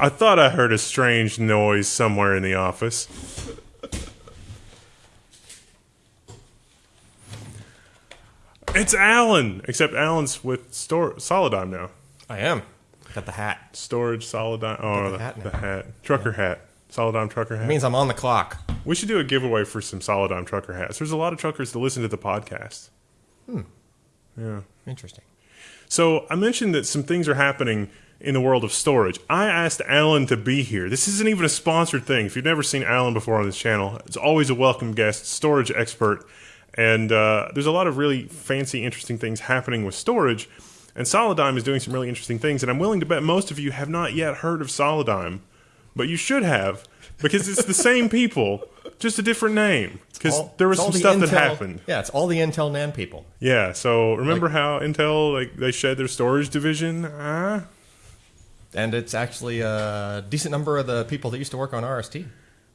I thought I heard a strange noise somewhere in the office. It's Allyn, except Allyn's with store Solidigm now. I am. Got the hat. Storage Solidigm. Oh, the the, hat the hat. Trucker hat. Solidigm trucker hat. It means I'm on the clock. we should do a giveaway for some Solidigm trucker hats. There's a lot of truckers that listen to the podcast. Hmm. Yeah. Interesting. So I mentioned that some things are happening in the world of storage. I asked Allyn to be here. This isn't even a sponsored thing. If you've never seen Allyn before on this channel, it's always a welcome guest, storage expert. And uh, there's a lot of really fancy, interesting things happening with storage. And Solidigm is doing some really interesting things. And I'm willing to bet most of you have not yet heard of Solidigm, but you should have because it's the same people, just a different name. Because there was some the stuff that happened. Yeah, it's all the Intel NAND people. Yeah, so remember how Intel like they shed their storage division? Uh, And it's actually a decent number of the people that used to work on RST.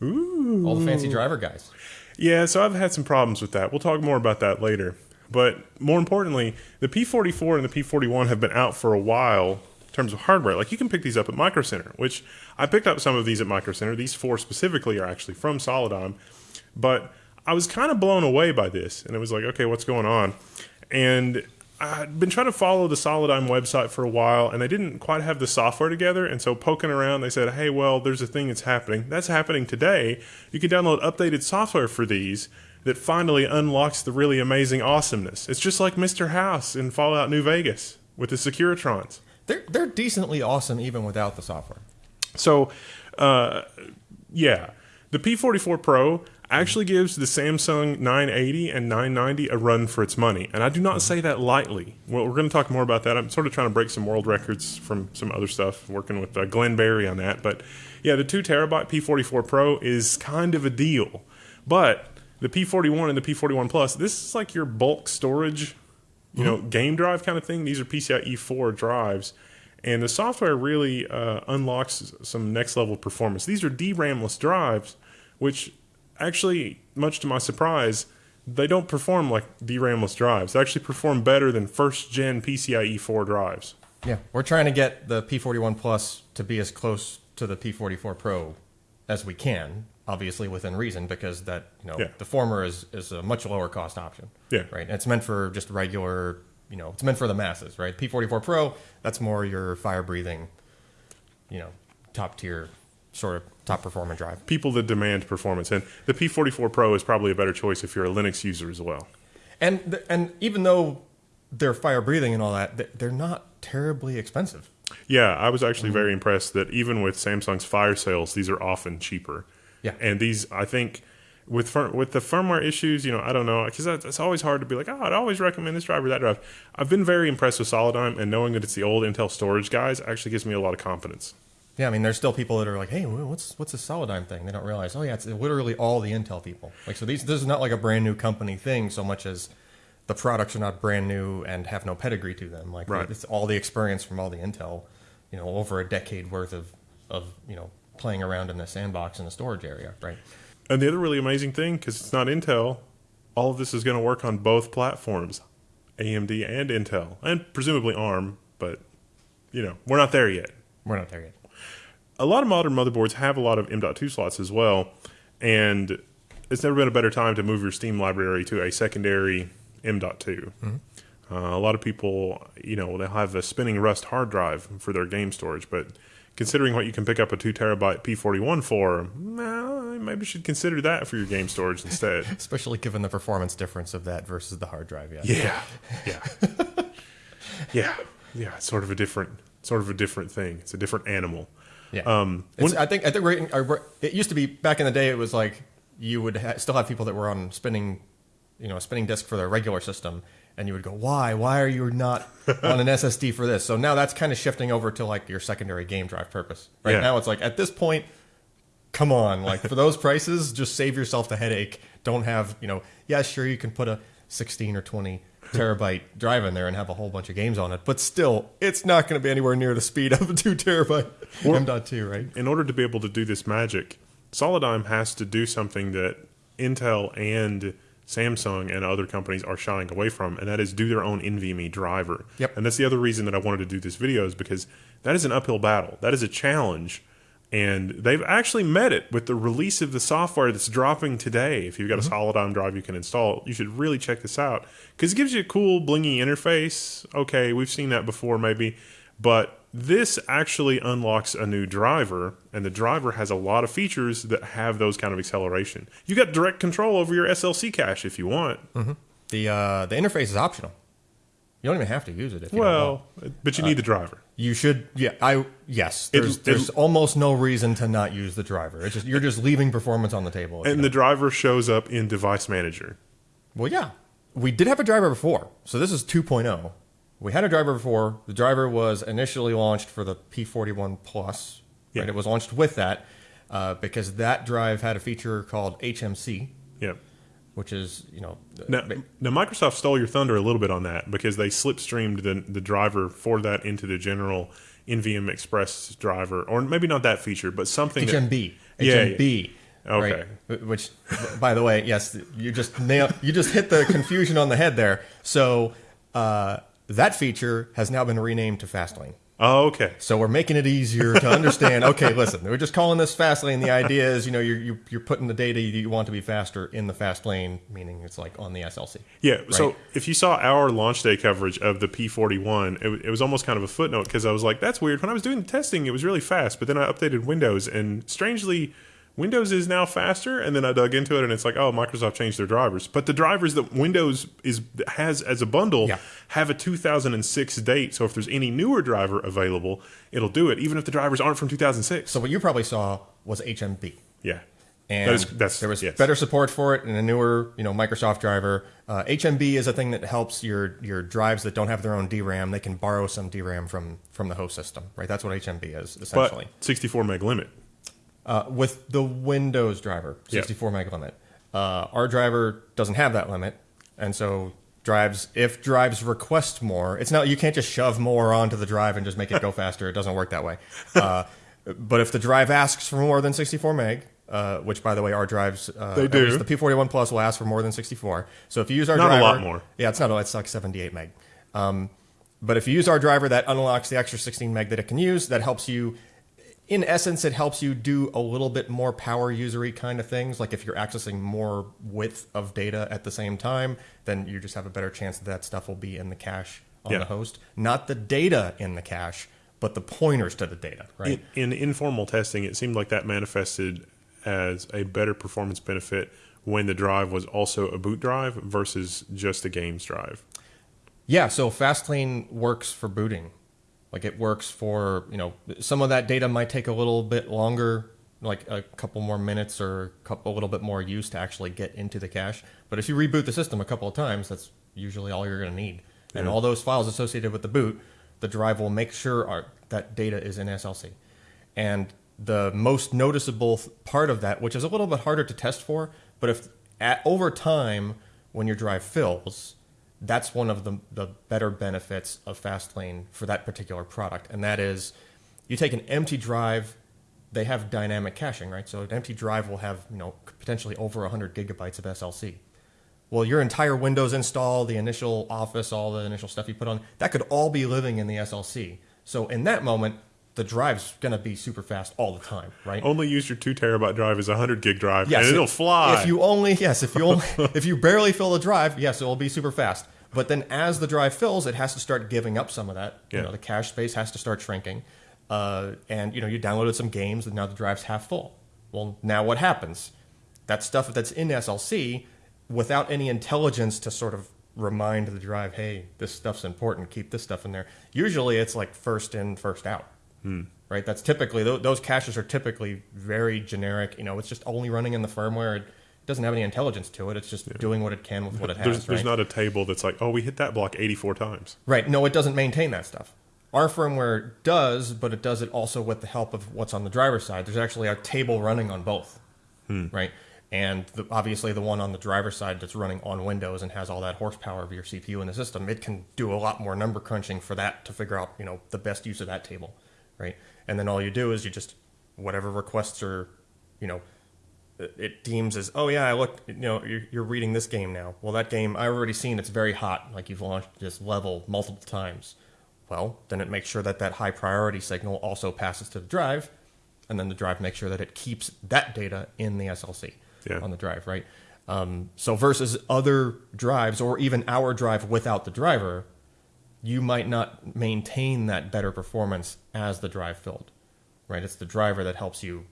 ooh. All the fancy driver guys. Yeah, so I've had some problems with that. We'll talk more about that later. But more importantly, the P44 and the P41 have been out for a while in terms of hardware. Like you can pick these up at Micro Center, which I picked up some of these at Micro Center. These four specifically are actually from Solidigm. But I was kind of blown away by this, and it was like, okay, what's going on? And I'd been trying to follow the Solidigm website for a while, and they didn't quite have the software together. And so, poking around, they said, hey, well, there's a thing that's happening. That's happening today. You can download updated software for these that finally unlocks the really amazing awesomeness. It's just like Mr. House in Fallout New Vegas with the Securitrons. They're they're decently awesome even without the software. So, uh, yeah, the P44 Pro actually gives the Samsung 980 and 990 a run for its money, and I do not say that lightly. Well, we're going to talk more about that. I'm sort of trying to break some world records from some other stuff, working with uh, Glenn Berry on that. But yeah, the two terabyte P44 Pro is kind of a deal, but the P41 and the P41 Plus, this is like your bulk storage you know, game drive kind of thing. These are PCIe 4 drives. And the software really uh, unlocks some next level performance. These are DRAMless drives, which actually, much to my surprise, they don't perform like DRAMless drives. They actually perform better than first gen PCIe 4 drives. Yeah, we're trying to get the P41 Plus to be as close to the P44 Pro as we can, obviously within reason, because that you know Yeah. the former is is a much lower cost option. Yeah. right. And it's meant for just regular, you know, it's meant for the masses, right? P44 Pro, that's more your fire breathing, you know, top tier sort of top performing drive. People that demand performance. And the P44 Pro is probably a better choice if you're a Linux user as well. And and even though they're fire breathing and all that, they're not terribly expensive. Yeah, I was actually mm-hmm. very impressed that even with Samsung's Fire sales, these are often cheaper. Yeah. and these I think with with the firmware issues, you know, I don't know because it's always hard to be like, oh, I'd always recommend this drive or that drive. I've been very impressed with Solidigm, and knowing that it's the old Intel storage guys actually gives me a lot of confidence. Yeah, I mean, there's still people that are like, "Hey, what's what's this Solidigm thing?" They don't realize, oh yeah, it's literally all the Intel people. Like, so these this is not like a brand new company thing so much as the products are not brand new and have no pedigree to them. Like, Right. it's all the experience from all the Intel, you know, over a decade worth of of you know playing around in the sandbox in the storage area, right? And the other really amazing thing, because it's not Intel, all of this is going to work on both platforms, AMD and Intel, and presumably ARM. But you know, we're not there yet. We're not there yet. A lot of modern motherboards have a lot of M.2 slots as well, and it's never been a better time to move your Steam library to a secondary M.2. Uh, a lot of people, you know, they'll have a spinning Rust hard drive for their game storage, but considering what you can pick up a two terabyte P41 for, maybe you should consider that for your game storage instead. Especially given the performance difference of that versus the hard drive. Yeah. Yeah, yeah, yeah, yeah. It's sort of a different, sort of a different thing. It's a different animal. Yeah. Um, It's, I think I think it used to be back in the day. It was like you would ha- still have people that were on spinning, you know, a spinning disk for their regular system, and you would go, "Why? Why are you not on an SSD for this?" So now that's kind of shifting over to like your secondary game drive purpose. Right Yeah. now, it's like at this point, come on, like for those prices, just save yourself the headache. Don't have you know, yeah, sure, you can put a 16 or 20 terabyte drive in there and have a whole bunch of games on it, but still, it's not going to be anywhere near the speed of a two terabyte M.2, right? in order to be able to do this magic, Solidigm has to do something that Intel and Samsung and other companies are shying away from, and that is do their own NVMe driver. Yep. And that's the other reason that I wanted to do this video is because that is an uphill battle. That is a challenge And they've actually met it with the release of the software that's dropping today. If you've got a Solidigm drive you can install, you should really check this out because it gives you a cool blingy interface. Okay, we've seen that before, maybe, but this actually unlocks a new driver, and the driver has a lot of features that have those kind of acceleration. You got direct control over your SLC cache if you want. The uh, the interface is optional. You don't even have to use it if you. Well, but you need the driver. You should, yeah. I yes. It- There's it- there's almost no reason to not use the driver. It's just you're just leaving performance on the table. if you And the driver shows up in Device Manager. Well, yeah. We did have a driver before. So this is 2.0. We had a driver before. The driver was initially launched for the P41 Plus. Yeah. Right? It was launched with that uh, because that drive had a feature called HMC, Yep. Which is, you know, Now, now, Microsoft stole your thunder a little bit on that because they slipstreamed the, the driver for that into the general NVM Express driver, or maybe not that feature, but something. that- HMB. Yeah, HMB. Okay. Right? Which, by the way, yes, you just nail, you just hit the confusion on the head there. So uh, that feature has now been renamed to Fastlane. Oh, okay. So we're making it easier to understand. okay, listen, we're just calling this fast lane. The idea is, you know, you're you're, you're putting the data you want to be faster in the fast lane, meaning it's like on the SLC. Yeah. So if you saw our launch day coverage of the P41, it, it was almost kind of a footnote because I was like, that's weird. When I was doing the testing, it was really fast, but then I updated Windows, and strangely, Windows is now faster. And then I dug into it, and it's like, oh, Microsoft changed their drivers, but the drivers that Windows is has as a bundle Yeah. have a 2006 date. So if there's any newer driver available, it'll do it, even if the drivers aren't from 2006. So what you probably saw was HMB. yeah. And That is- that's- there was yes. better support for it and a newer, you know, Microsoft driver. Uh, HMB is a thing that helps your your drives that don't have their own DRAM. They can borrow some DRAM from from the host system, right? That's what HMB is essentially. But 64 meg limit. Uh, with the Windows driver, 64 meg limit. Uh, our driver doesn't have that limit, and so drives if drives request more, it's not you can't just shove more onto the drive and just make it go faster. It doesn't work that way. Uh, but if the drive asks for more than 64 meg, uh, which by the way our drives uh, They do. the P41 Plus will ask for more than 64. So if you use our Not a lot more. yeah, it's not a. It's like 78 meg. Um, but if you use our driver, that unlocks the extra 16 meg that it can use. That helps you in essence, it helps you do a little bit more power usery kind of things. Like if you're accessing more width of data at the same time, then you just have a better chance that that stuff will be in the cache on Yeah. the host. Not the data in the cache, but the pointers to the data, right? In, in informal testing, it seemed like that manifested as a better performance benefit when the drive was also a boot drive versus just a games drive. Yeah, so Fastlane works for booting. Like it works for, you know, some of that data might take a little bit longer, like a couple more minutes or a, couple, a little bit more use to actually get into the cache. But if you reboot the system a couple of times, that's usually all you're going to need. And all those files associated with the boot, the drive will make sure are, that data is in SLC. And the most noticeable th- part of that, which is a little bit harder to test for, but if at, over time when your drive fills, that's one of the, the better benefits of Fastlane for that particular product. And that is you take an empty drive, they have dynamic caching, right? So an empty drive will have, you know, potentially over 100 gigabytes of SLC. Well, your entire Windows install, the initial Office, all the initial stuff you put on, that could all be living in the SLC. So in that moment, the drive's going to be super fast all the time, right? Only use your two terabyte drive as a hundred gig drive, Yes, and it'll fly. If you only yes, if you only if you barely fill the drive, yes, it will be super fast. But then as the drive fills, it has to start giving up some of that. You Yeah. know, the cache space has to start shrinking. Uh, and you know, you downloaded some games, and now the drive's half full. Well, now what happens? That stuff that's in SLC, without any intelligence to sort of remind the drive, hey, this stuff's important. Keep this stuff in there. Usually, it's like first in, first out right? That's typically tho- those caches are typically very generic. You know, it's just only running in the firmware. It doesn't have any intelligence to it. It's just doing what it can with what it has. there's, right? there's not a table that's like, oh, we hit that block 84 times. right? No, it doesn't maintain that stuff. Our firmware does, but it does it also with the help of what's on the driver's side. There's actually a table running on both, hmm. right? And the, obviously, the one on the driver's side that's running on Windows and has all that horsepower of your CPU in the system, it can do a lot more number crunching for that to figure out, you know, the best use of that table, right? And then all you do is you just whatever requests are, you know, it deems as oh yeah I look you know you're, you're reading this game now. Well, that game I've already seen. It's very hot. Like you've launched this level multiple times. Well, then it makes sure that that high priority signal also passes to the drive, and then the drive makes sure that it keeps that data in the SLC Yeah. on the drive, right? Um, so versus other drives or even our drive without the driver, you might not maintain that better performance as the drive filled, right? It's the driver that helps you,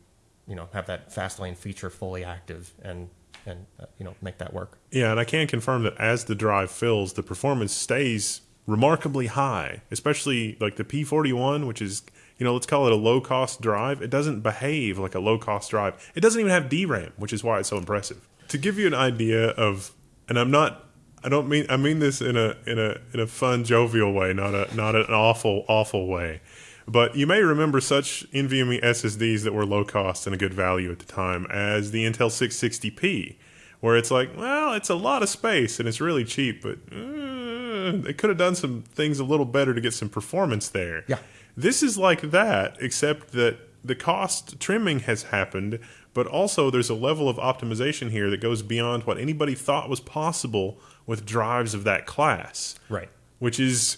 you know, have that fast lane feature fully active and and uh, you know make that work. Yeah, and I can confirm that as the drive fills, the performance stays remarkably high, especially like the P41, which is, you know, let's call it a low cost drive. It doesn't behave like a low cost drive. It doesn't even have DRAM, which is why it's so impressive. To give you an idea of, and I'm not, I don't mean, I mean this in a in a in a fun, jovial way, not a not an awful awful way. But you may remember such NVMe SSDs that were low cost and a good value at the time as the Intel 660p, where it's like, well, it's a lot of space and it's really cheap, but uh, they could have done some things a little better to get some performance there. Yeah. This is like that, except that the cost trimming has happened, but also there's a level of optimization here that goes beyond what anybody thought was possible with drives of that class. Right. Which is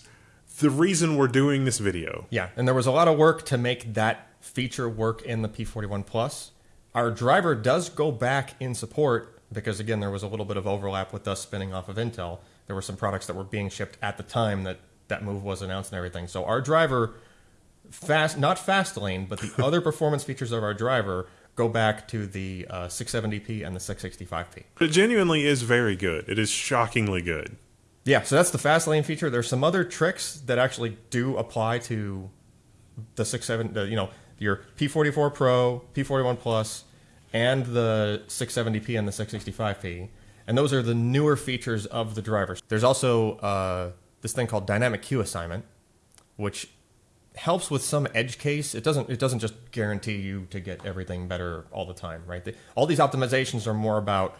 the reason we're doing this video. Yeah, and there was a lot of work to make that feature work in the P41 Plus. Our driver does go back in support because again there was a little bit of overlap with us spinning off of Intel. There were some products that were being shipped at the time that that move was announced and everything. So our driver fast not fast lane, but the other performance features of our driver go back to the uh, 670p and the 665p. It genuinely is very good. It is shockingly good. Yeah, so that's the fast lane feature. There's some other tricks that actually do apply to the six seven, the, you know, your P44 Pro, P41 Plus, and the 670p and the 665p, and those are the newer features of the drivers. There's also uh, this thing called dynamic queue assignment, which helps with some edge case. It doesn't it doesn't just guarantee you to get everything better all the time, right? The, all these optimizations are more about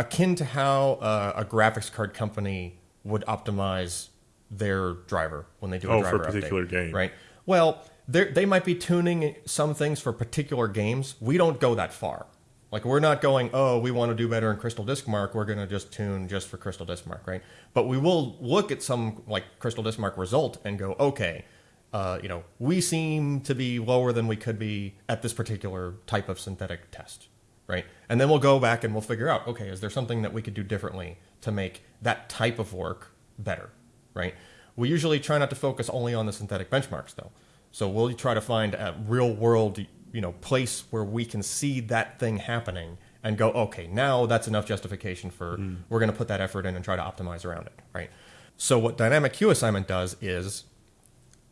akin to how uh, a graphics card company would optimize their driver when they do a Oh, for a driver particular update, game. right? Well, they they might be tuning some things for particular games. We don't go that far. Like we're not going, oh, we want to do better in Crystal Disk Mark. We're going to just tune just for Crystal Disk Mark, right? But we will look at some like Crystal Disk Mark result and go, okay, uh, you know, we seem to be lower than we could be at this particular type of synthetic test, right? And then we'll go back and we'll figure out, okay, is there something that we could do differently to make that type of work better, right? We usually try not to focus only on the synthetic benchmarks, though. So we'll try to find a real world, you know, place where we can see that thing happening and go, okay, now that's enough justification for we're going to put that effort in and try to optimize around it, right? So what dynamic queue assignment does is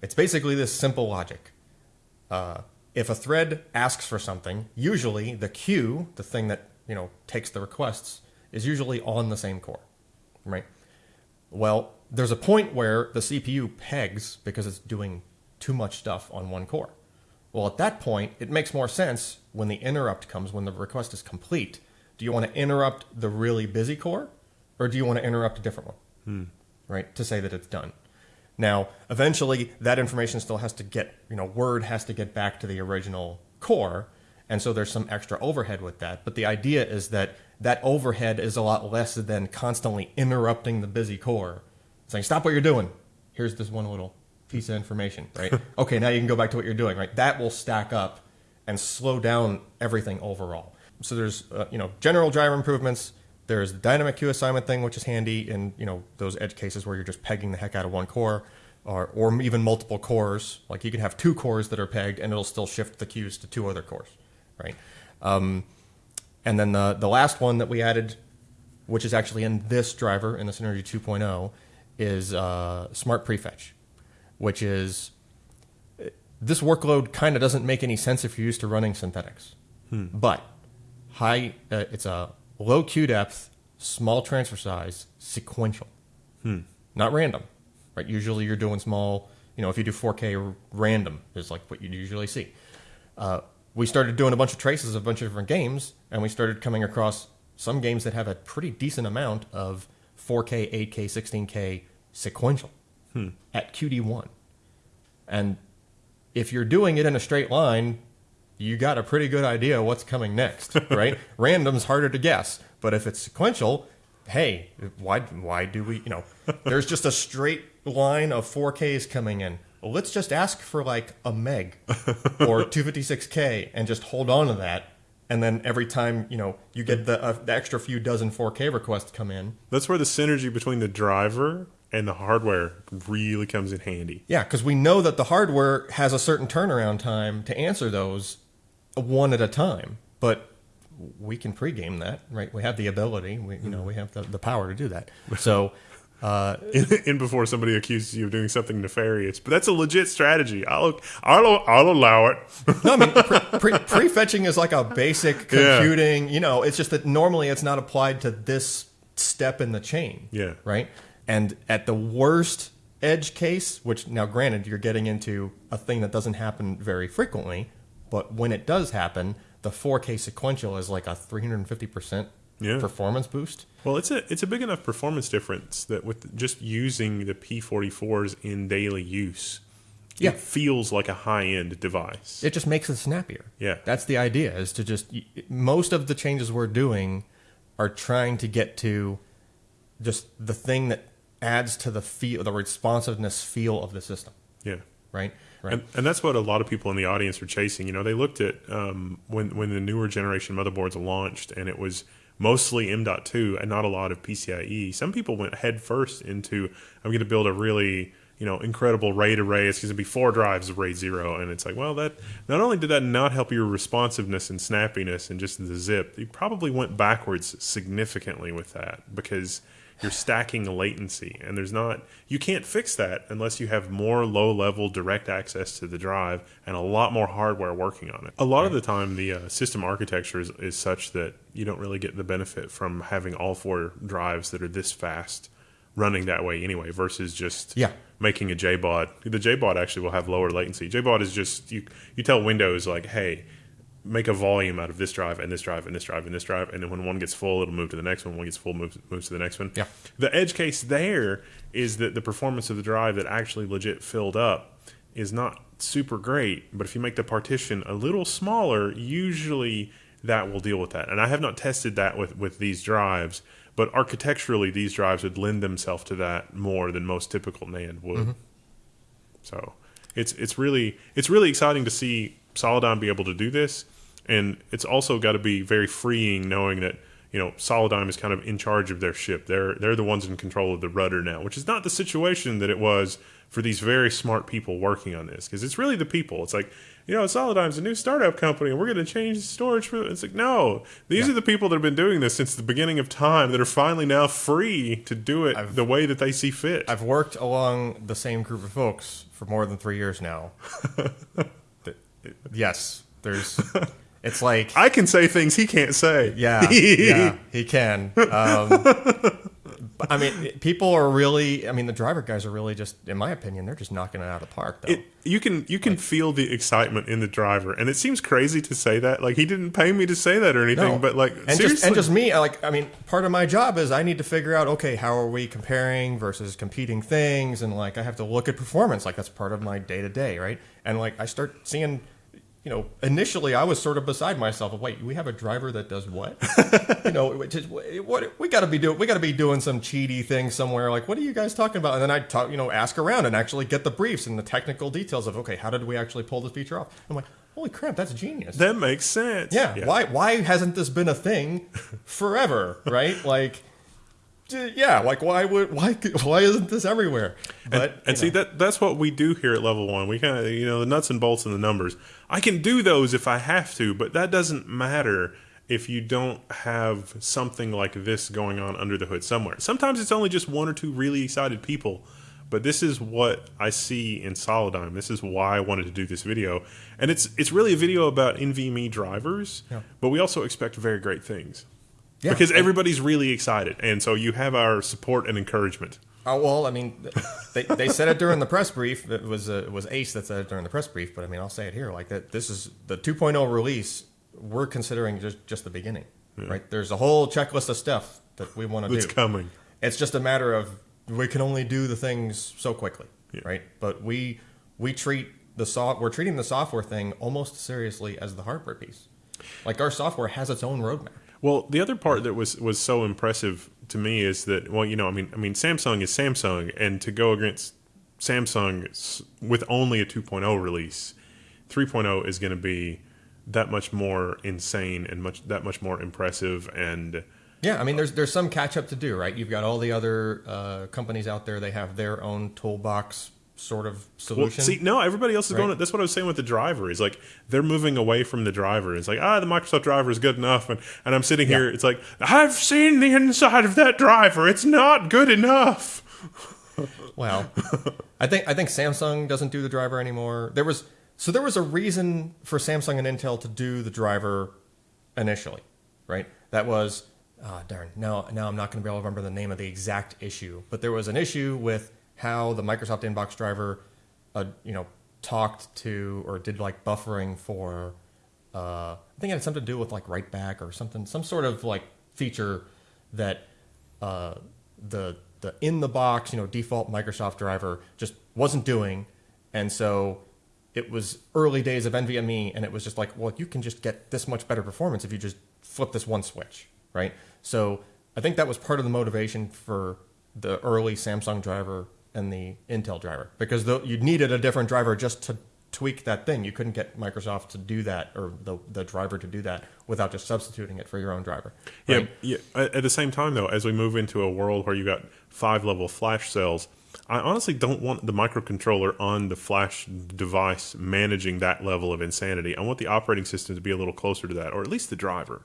it's basically this simple logic. Uh, if a thread asks for something, usually the queue, the thing that you know takes the requests, is usually on the same core, right? Well, there's a point where the CPU pegs because it's doing too much stuff on one core. Well, at that point, it makes more sense when the interrupt comes, when the request is complete. Do you want to interrupt the really busy core, or do you want to interrupt a different one, hmm. right? To say that it's done. Now, eventually, that information still has to get, you know, word has to get back to the original core, and so there's some extra overhead with that. But the idea is that that overhead is a lot less than constantly interrupting the busy core, saying, "Stop what you're doing. Here's this one little piece of information, right? okay, now you can go back to what you're doing, right? That will stack up and slow down everything overall. So there's, uh, you know, general driver improvements. There's the dynamic queue assignment thing, which is handy in you know those edge cases where you're just pegging the heck out of one core, or or even multiple cores. Like you can have two cores that are pegged, and it'll still shift the queues to two other cores, right? Um, and then the the last one that we added, which is actually in this driver in the Synergy 2.0, is uh, Smart Prefetch, which is this workload kind of doesn't make any sense if you're used to running synthetics, but high uh, it's a low queue depth, small transfer size, sequential, not random. Right? Usually you're doing small. You know, if you do 4K random is like what you usually see. Uh, we started doing a bunch of traces of a bunch of different games, and we started coming across some games that have a pretty decent amount of 4K, 8K, 16K sequential at QD1. And if you're doing it in a straight line, you got a pretty good idea what's coming next, right? Random's harder to guess, but if it's sequential, hey, why why do we, you know, there's just a straight line of 4Ks coming in. well, let's just ask for like a meg or 256k and just hold on to that. And then every time you know you get the, uh, the extra few dozen 4K requests come in, That's where the synergy between the driver and the hardware really comes in handy. yeah, because we know that the hardware has a certain turnaround time to answer those one at a time, but we can pregame that, right? We have the ability, we you know we have the, the power to do that. So. Uh, in, before somebody accuses you of doing something nefarious. But that's a legit strategy. I'll I'll, I'll allow it. No, I mean pre, pre, prefetching is like a basic Yeah. computing. You know, it's just that normally it's not applied to this step in the chain. Yeah. Right. And at the worst edge case, which now granted you're getting into a thing that doesn't happen very frequently, but when it does happen, the 4K sequential is like a 350 percent Yeah. performance boost. Well, it's a it's a big enough performance difference that with just using the P44s in daily use, Yeah. it feels like a high end device. It just makes it snappier. Yeah. That's the idea is to just most of the changes we're doing are trying to get to just the thing that adds to the feel the responsiveness feel of the system, yeah. right? Right. And, and that's what a lot of people in the audience are chasing. You know, they looked at um, when when the newer generation motherboards launched, and it was mostly M.2 and not a lot of PCIe. Some people went head first into I'm going to build a really you know incredible RAID array. It's going to be four drives of RAID zero, and it's like, well, that not only did that not help your responsiveness and snappiness and just the zip, you probably went backwards significantly with that because you're stacking latency and there's not you can't fix that unless you have more low level direct access to the drive and a lot more hardware working on it a lot of the time the uh, system architecture is, is such that you don't really get the benefit from having all four drives that are this fast running that way anyway versus just Yeah. making a JBOD. The JBOD actually will have lower latency. JBOD is just you you tell Windows like, hey, make a volume out of this drive and this drive and this drive and this drive, and then when one gets full, it'll move to the next one. When one gets full, moves moves to the next one. Yeah. The edge case there is that the performance of the drive that actually legit filled up is not super great, but if you make the partition a little smaller, usually that will deal with that. And I have not tested that with with these drives, but architecturally, these drives would lend themselves to that more than most typical NAND would. Mm-hmm. So it's it's really it's really exciting to see Solidigm be able to do this, and it's also got to be very freeing knowing that you know Solidigm is kind of in charge of their ship. They're they're the ones in control of the rudder now, which is not the situation that it was for these very smart people working on this because it's really the people. It's like you know Solidigm's a new startup company and we're going to change the storage. For, it's like no, these are the people that have been doing this since the beginning of time that are finally now free to do it the way that they see fit. I've worked along the same group of folks for more than three years now. Yes, there's. It's like I can say things he can't say. Yeah, yeah, he can. Um, I mean, people are really. I mean, the driver guys are really just, in my opinion, they're just knocking it out of the park. Though. It, you can you can feel the excitement in the driver, and it seems crazy to say that. Like he didn't pay me to say that or anything, No. but like and seriously, just and just me, I like. I mean, part of my job is I need to figure out, okay, how are we comparing versus competing things, and like I have to look at performance. Like that's part of my day to day, right? And like I start seeing. You know, initially I was sort of beside myself. Of, Wait, we have a driver that does what? you know, is, what we got to be doing. We got to be doing some cheaty thing somewhere. Like, what are you guys talking about? And then I talk, you know, ask around and actually get the briefs and the technical details of, okay, how did we actually pull this feature off? I'm like, holy crap, that's genius. that makes sense. Yeah. Why why hasn't this been a thing forever? right? Like yeah, like why would why why isn't this everywhere? But And, and see that that's what we do here at level one. We kind of you know the nuts and bolts and the numbers. I can do those if I have to, but that doesn't matter if you don't have something like this going on under the hood somewhere. Sometimes it's only just one or two really excited people. But this is what I see in Solidigm. This is why I wanted to do this video, and it's it's really a video about NVMe drivers. Yeah. But we also expect very great things Yeah. because everybody's really excited, and so you have our support and encouragement. Oh well, I mean, they, they said it during the press brief. It was uh, it was Ace that said it during the press brief. But I mean, I'll say it here. Like that, this is the 2.0 release. We're considering just just the beginning, right? There's a whole checklist of stuff that we want to do. It's coming. It's just a matter of we can only do the things so quickly, Yeah. right? But we we treat the soft we're treating the software thing almost seriously as the hardware piece. Like our software has its own roadmap. Well, the other part that was was so impressive to me is that well, you know, I mean, I mean, Samsung is Samsung, and to go against Samsung with only a 2.0 release, 3.0 is going to be that much more insane and much that much more impressive and Yeah, I mean, there's there's some catch up to do, right? You've got all the other uh, companies out there; they have their own toolbox sort of well, solution. see, no, everybody else is Right. going. That's what I was saying with the driver. Is like they're moving away from the driver. It's like ah, the Microsoft driver is good enough, and, and I'm sitting here. It's like I've seen the inside of that driver. It's not good enough. Well, I think I think Samsung doesn't do the driver anymore. There was so there was a reason for Samsung and Intel to do the driver initially, right? That was ah darn. Now now I'm not going to be able to remember the name of the exact issue, but there was an issue with how the Microsoft Inbox driver, uh, you know, talked to or did like buffering for. Uh, I think it had something to do with like write back or something, some sort of like feature that uh, the the in the box, you know, default Microsoft driver just wasn't doing, and so it was early days of NVMe, and it was just like, well, you can just get this much better performance if you just flip this one switch, right? So I think that was part of the motivation for the early Samsung driver and the Intel driver because the, you needed a different driver just to tweak that thing. You couldn't get Microsoft to do that or the the driver to do that without just substituting it for your own driver. right? Yeah, yeah. At the same time, though, as we move into a world where you got five level flash cells, I honestly don't want the microcontroller on the flash device managing that level of insanity. I want the operating system to be a little closer to that, or at least the driver.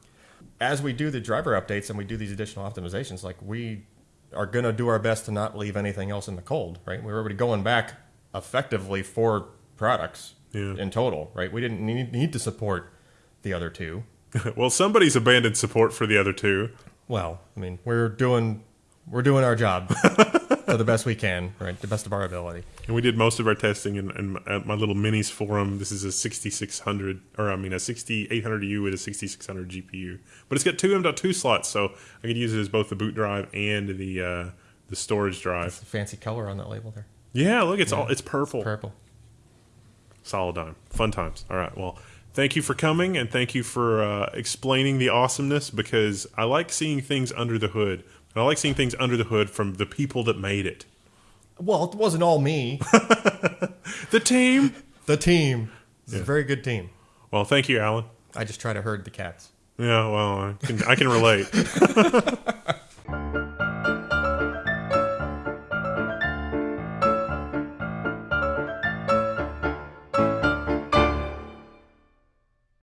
as we do the driver updates and we do these additional optimizations, like we are going to do our best to not leave anything else in the cold, right? We're already going back effectively four products Yeah. in total, right? We didn't need, need to support the other two. well, somebody's abandoned support for the other two. Well, I mean, we're doing we're doing our job to the best we can, right? The best of our ability. And we did most of our testing in, in at my little Minisforum. This is a 6600, or I mean a 6800U with a 6600 GPU, but it's got two M.2 slots, so I could use it as both the boot drive and the uh, the storage drive. It's fancy color on that label there, Yeah, look, it's all it's purple. purple. Solidigm. Fun times. All right. Well, thank you for coming and thank you for uh, explaining the awesomeness because I like seeing things under the hood. And I like seeing things under the hood from the people that made it. Well, it wasn't all me. The team. the team. It's a very good team. Well, thank you, Allyn. I just try to herd the cats. Yeah, well, I can, I can relate.